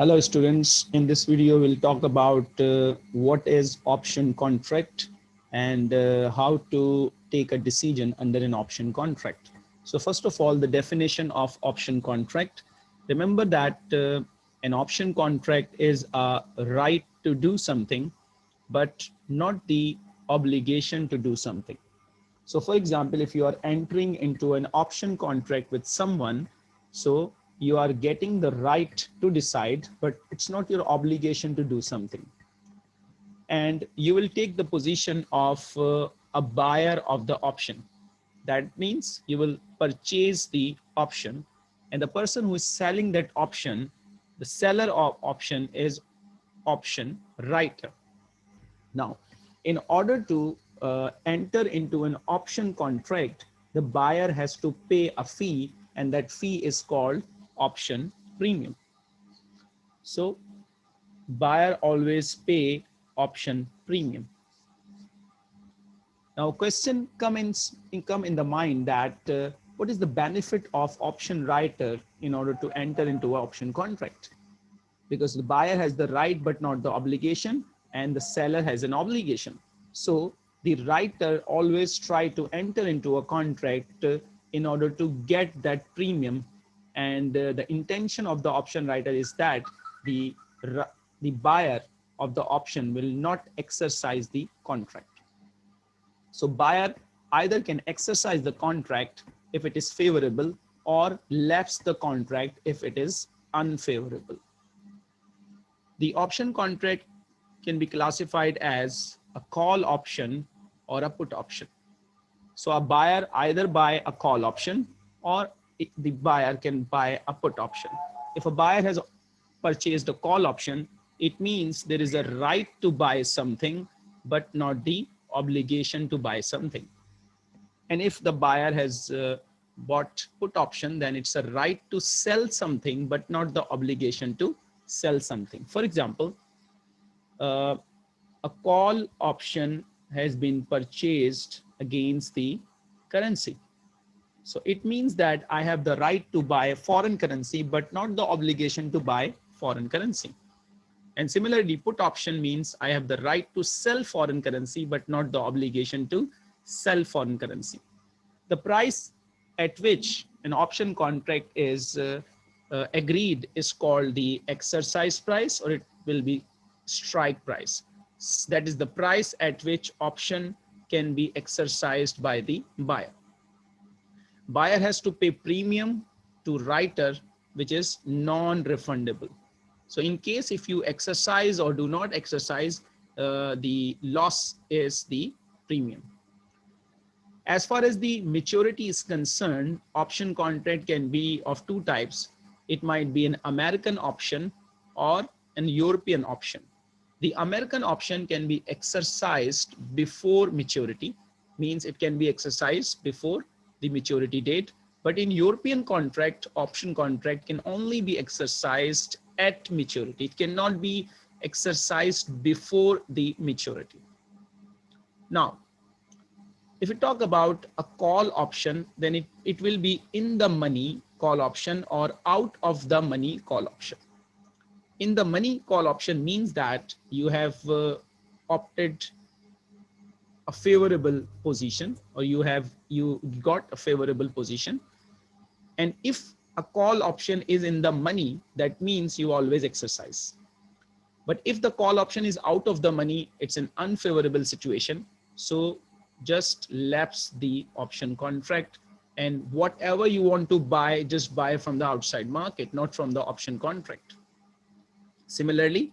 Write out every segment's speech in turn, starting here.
Hello students, in this video we'll talk about uh, what is option contract and uh, how to take a decision under an option contract. So first of all, the definition of option contract. Remember that uh, an option contract is a right to do something, but not the obligation to do something. So for example, if you are entering into an option contract with someone, so you are getting the right to decide, but it's not your obligation to do something. And you will take the position of uh, a buyer of the option. That means you will purchase the option and the person who is selling that option, the seller of option is option writer. Now, in order to uh, enter into an option contract, the buyer has to pay a fee and that fee is called option premium. So buyer always pay option premium. Now question comes in, come in the mind that uh, what is the benefit of option writer in order to enter into option contract? Because the buyer has the right but not the obligation and the seller has an obligation. So the writer always try to enter into a contract uh, in order to get that premium and uh, the intention of the option writer is that the, the buyer of the option will not exercise the contract. So buyer either can exercise the contract if it is favorable or lapse the contract if it is unfavorable. The option contract can be classified as a call option or a put option. So a buyer either buy a call option or the buyer can buy a put option. If a buyer has purchased a call option, it means there is a right to buy something, but not the obligation to buy something. And if the buyer has uh, bought put option, then it's a right to sell something, but not the obligation to sell something. For example, uh, a call option has been purchased against the currency. So it means that I have the right to buy foreign currency, but not the obligation to buy foreign currency. And similarly, put option means I have the right to sell foreign currency, but not the obligation to sell foreign currency. The price at which an option contract is uh, uh, agreed is called the exercise price, or it will be strike price. That is the price at which option can be exercised by the buyer buyer has to pay premium to writer, which is non-refundable. So in case if you exercise or do not exercise, uh, the loss is the premium. As far as the maturity is concerned, option contract can be of two types. It might be an American option or an European option. The American option can be exercised before maturity, means it can be exercised before the maturity date. But in European contract, option contract can only be exercised at maturity. It cannot be exercised before the maturity. Now, if we talk about a call option, then it, it will be in the money call option or out of the money call option. In the money call option means that you have uh, opted a favorable position or you have you got a favorable position. And if a call option is in the money that means you always exercise. But if the call option is out of the money it's an unfavorable situation. So just lapse the option contract and whatever you want to buy just buy from the outside market not from the option contract. Similarly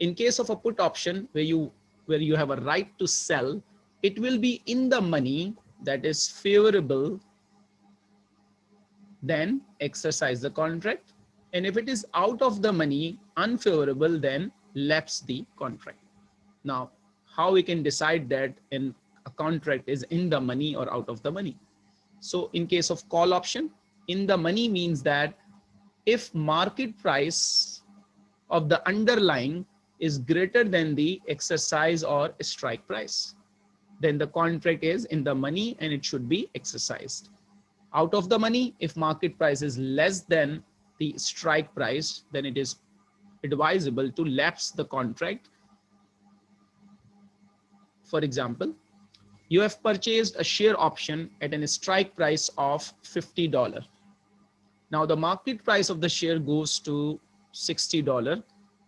in case of a put option where you where you have a right to sell it will be in the money that is favorable, then exercise the contract. And if it is out of the money, unfavorable, then lapse the contract. Now, how we can decide that in a contract is in the money or out of the money. So in case of call option, in the money means that if market price of the underlying is greater than the exercise or strike price then the contract is in the money and it should be exercised. Out of the money, if market price is less than the strike price, then it is advisable to lapse the contract. For example, you have purchased a share option at an strike price of $50. Now the market price of the share goes to $60.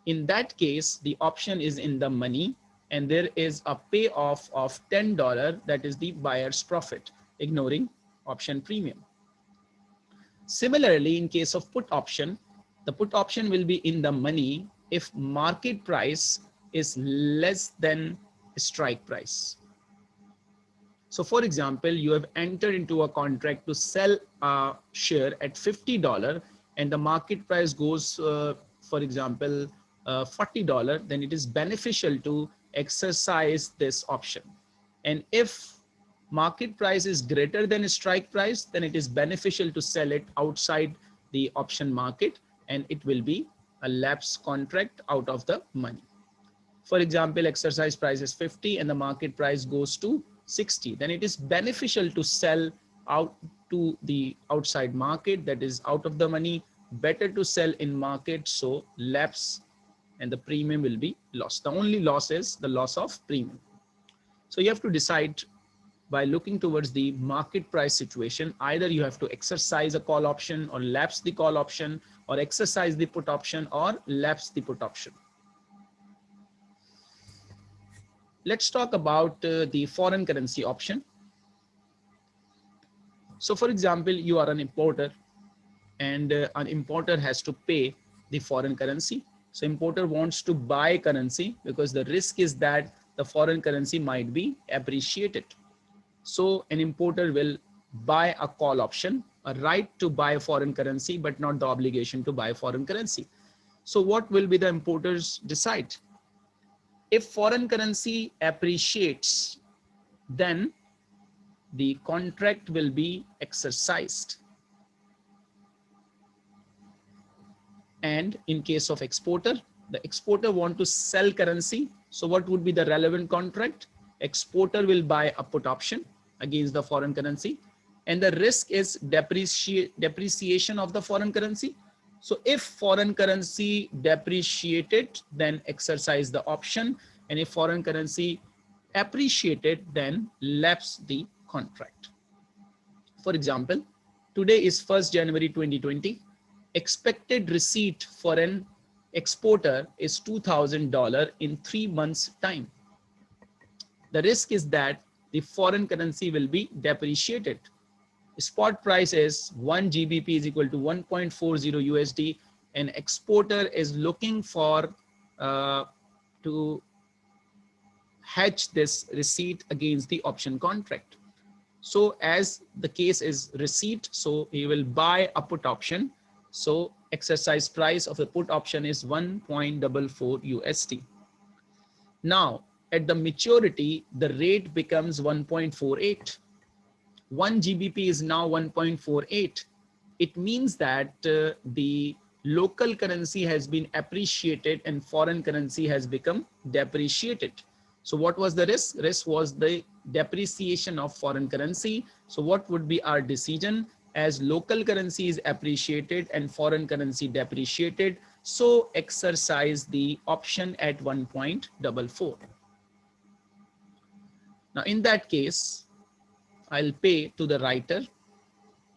In that case, the option is in the money and there is a payoff of $10 that is the buyer's profit, ignoring option premium. Similarly, in case of put option, the put option will be in the money if market price is less than strike price. So for example, you have entered into a contract to sell a share at $50 and the market price goes, uh, for example, uh, $40, then it is beneficial to exercise this option. And if market price is greater than strike price, then it is beneficial to sell it outside the option market and it will be a lapse contract out of the money. For example, exercise price is 50 and the market price goes to 60, then it is beneficial to sell out to the outside market that is out of the money, better to sell in market. So lapse and the premium will be lost. The only loss is the loss of premium. So you have to decide by looking towards the market price situation, either you have to exercise a call option or lapse the call option or exercise the put option or lapse the put option. let's talk about uh, the foreign currency option. So for example, you are an importer and uh, an importer has to pay the foreign currency. So importer wants to buy currency because the risk is that the foreign currency might be appreciated. So an importer will buy a call option, a right to buy foreign currency, but not the obligation to buy foreign currency. So what will be the importers decide? if foreign currency appreciates, then the contract will be exercised. And in case of exporter, the exporter want to sell currency. So what would be the relevant contract? Exporter will buy a put option against the foreign currency. And the risk is depreciation of the foreign currency. So if foreign currency depreciated, then exercise the option. And if foreign currency appreciated, then lapse the contract. For example, today is 1st January 2020. Expected receipt for an exporter is $2,000 in three months time. The risk is that the foreign currency will be depreciated spot price is 1 GBP is equal to 1.40 USD. An exporter is looking for uh, to hedge this receipt against the option contract. So as the case is receipt, so he will buy a put option. So exercise price of the put option is 1.44 USD. Now at the maturity, the rate becomes 1.48 1 GBP is now 1.48. It means that uh, the local currency has been appreciated and foreign currency has become depreciated. So what was the risk? Risk was the depreciation of foreign currency. So what would be our decision as local currency is appreciated and foreign currency depreciated. So exercise the option at 1.44. Now in that case, I'll pay to the writer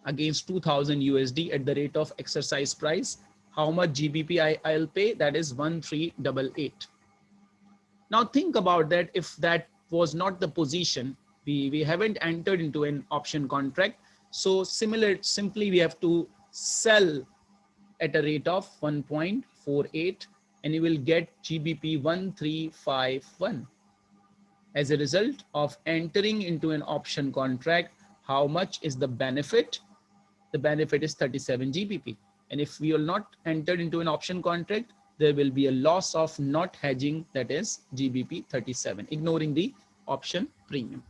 against 2000 USD at the rate of exercise price. How much GBP I, I'll pay? That is 1388. Now think about that. If that was not the position, we, we haven't entered into an option contract. So similar, simply we have to sell at a rate of 1.48 and you will get GBP 1351 as a result of entering into an option contract, how much is the benefit? The benefit is 37 GBP. And if we will not enter into an option contract, there will be a loss of not hedging that is GBP 37, ignoring the option premium.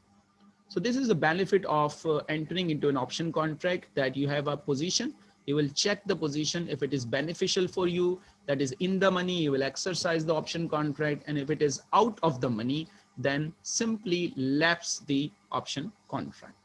So this is the benefit of uh, entering into an option contract that you have a position. You will check the position. If it is beneficial for you, that is in the money, you will exercise the option contract. And if it is out of the money, then simply lapse the option contract.